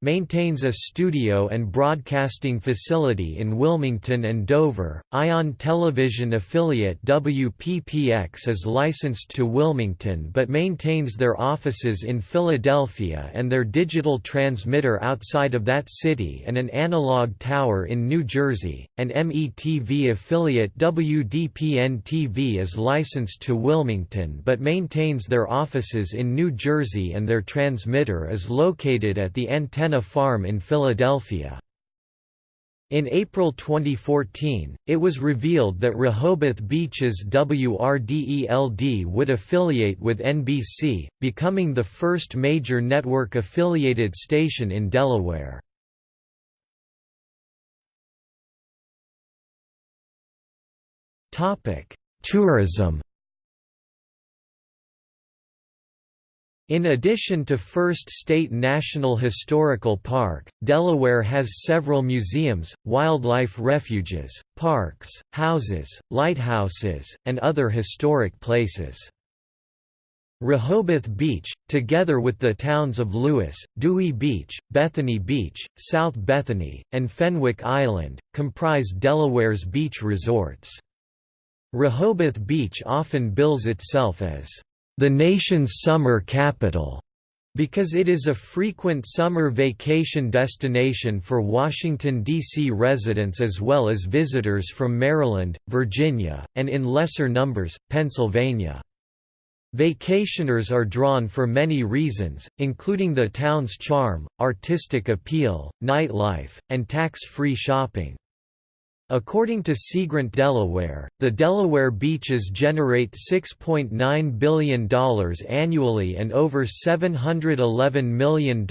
maintains a studio and broadcasting facility in Wilmington and Dover. Ion Television affiliate WPPX is licensed to Wilmington but maintains their offices in Philadelphia and their digital transmitter outside of that city and an analog tower in New Jersey, and METV affiliate WDPN-TV is licensed to Wilmington but maintains their offices in New Jersey and their transmitter is located at the Antenna Farm in Philadelphia. In April 2014, it was revealed that Rehoboth Beach's WRDELD would affiliate with NBC, becoming the first major network-affiliated station in Delaware. Topic: Tourism. In addition to First State National Historical Park, Delaware has several museums, wildlife refuges, parks, houses, lighthouses, and other historic places. Rehoboth Beach, together with the towns of Lewes, Dewey Beach, Bethany Beach, South Bethany, and Fenwick Island, comprise Delaware's beach resorts. Rehoboth Beach often bills itself as the nation's summer capital because it is a frequent summer vacation destination for Washington, D.C. residents as well as visitors from Maryland, Virginia, and in lesser numbers, Pennsylvania. Vacationers are drawn for many reasons, including the town's charm, artistic appeal, nightlife, and tax-free shopping. According to Seagrant Delaware, the Delaware beaches generate $6.9 billion annually and over $711 million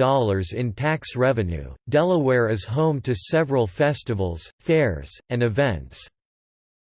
in tax revenue. Delaware is home to several festivals, fairs, and events.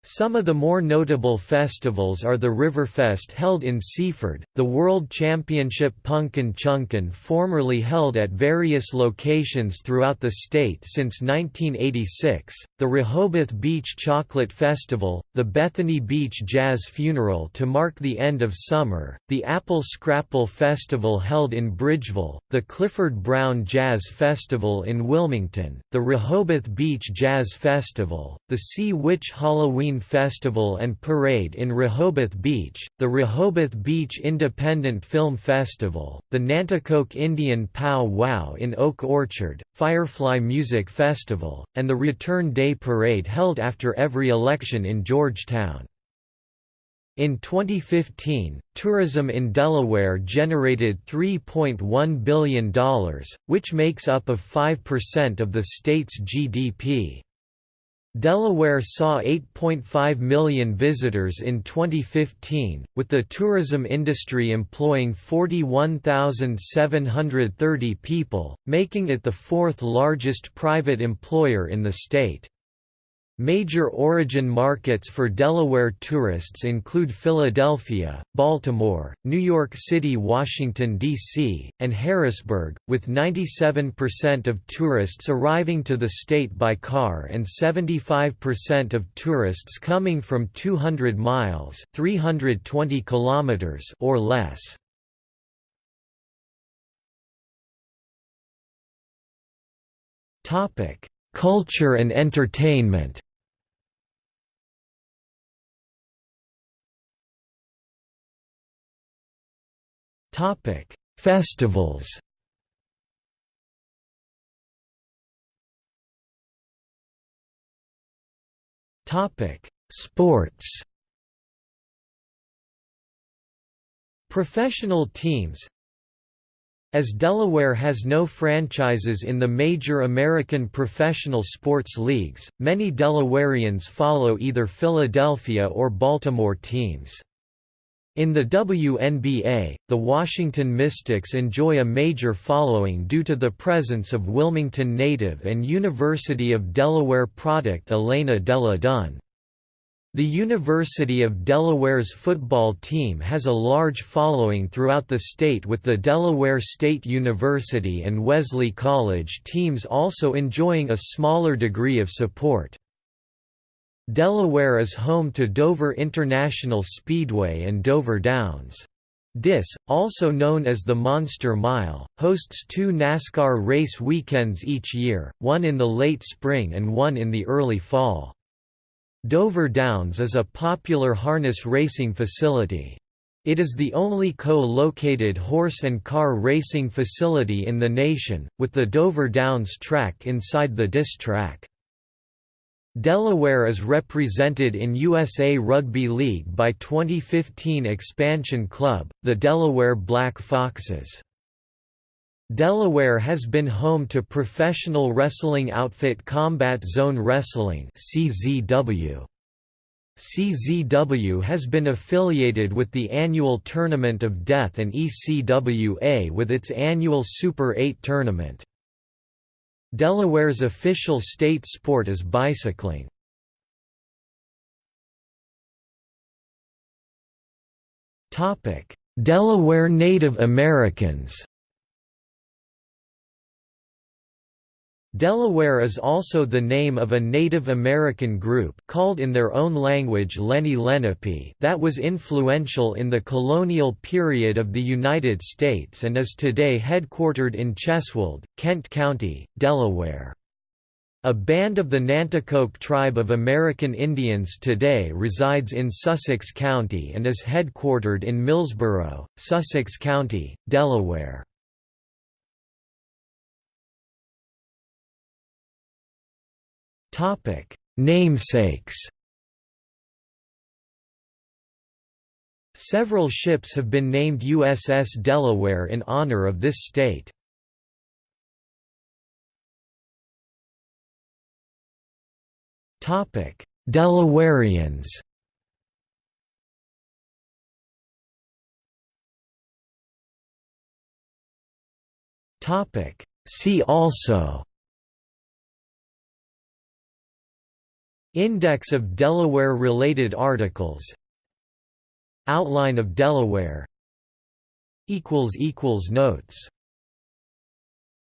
Some of the more notable festivals are the Riverfest held in Seaford, the World Championship Punkin Chunkin formerly held at various locations throughout the state since 1986, the Rehoboth Beach Chocolate Festival, the Bethany Beach Jazz Funeral to mark the end of summer, the Apple Scrapple Festival held in Bridgeville, the Clifford Brown Jazz Festival in Wilmington, the Rehoboth Beach Jazz Festival, the Sea Witch Halloween Festival and Parade in Rehoboth Beach, the Rehoboth Beach Independent Film Festival, the Nanticoke Indian Pow Wow in Oak Orchard, Firefly Music Festival, and the Return Day Parade held after every election in Georgetown. In 2015, tourism in Delaware generated $3.1 billion, which makes up of 5% of the state's GDP. Delaware saw 8.5 million visitors in 2015, with the tourism industry employing 41,730 people, making it the fourth largest private employer in the state. Major origin markets for Delaware tourists include Philadelphia, Baltimore, New York City Washington, D.C., and Harrisburg, with 97% of tourists arriving to the state by car and 75% of tourists coming from 200 miles 320 kilometers or less. Topic Culture and entertainment Topic: Festivals. Topic: Sports. Professional teams as Delaware has no franchises in the major American professional sports leagues, many Delawareans follow either Philadelphia or Baltimore teams. In the WNBA, the Washington Mystics enjoy a major following due to the presence of Wilmington native and University of Delaware product Elena Delle Donne. The University of Delaware's football team has a large following throughout the state with the Delaware State University and Wesley College teams also enjoying a smaller degree of support. Delaware is home to Dover International Speedway and Dover Downs. DIS, also known as the Monster Mile, hosts two NASCAR race weekends each year, one in the late spring and one in the early fall. Dover Downs is a popular harness racing facility. It is the only co-located horse and car racing facility in the nation, with the Dover Downs track inside the DIS track. Delaware is represented in USA Rugby League by 2015 expansion club, the Delaware Black Foxes. Delaware has been home to professional wrestling outfit Combat Zone Wrestling CZW. CZW has been affiliated with the annual Tournament of Death and ECWA with its annual Super 8 tournament. Delaware's official state sport is bicycling. Delaware Native Americans Delaware is also the name of a Native American group called in their own language Lenni Lenape that was influential in the colonial period of the United States and is today headquartered in Cheswold, Kent County, Delaware. A band of the Nanticoke tribe of American Indians today resides in Sussex County and is headquartered in Millsboro, Sussex County, Delaware. Topic: Namesakes. Several ships have been named USS Delaware in honor of this state. Topic: Delawareans. Topic: See also Index of Delaware-related articles. Outline of Delaware. Notes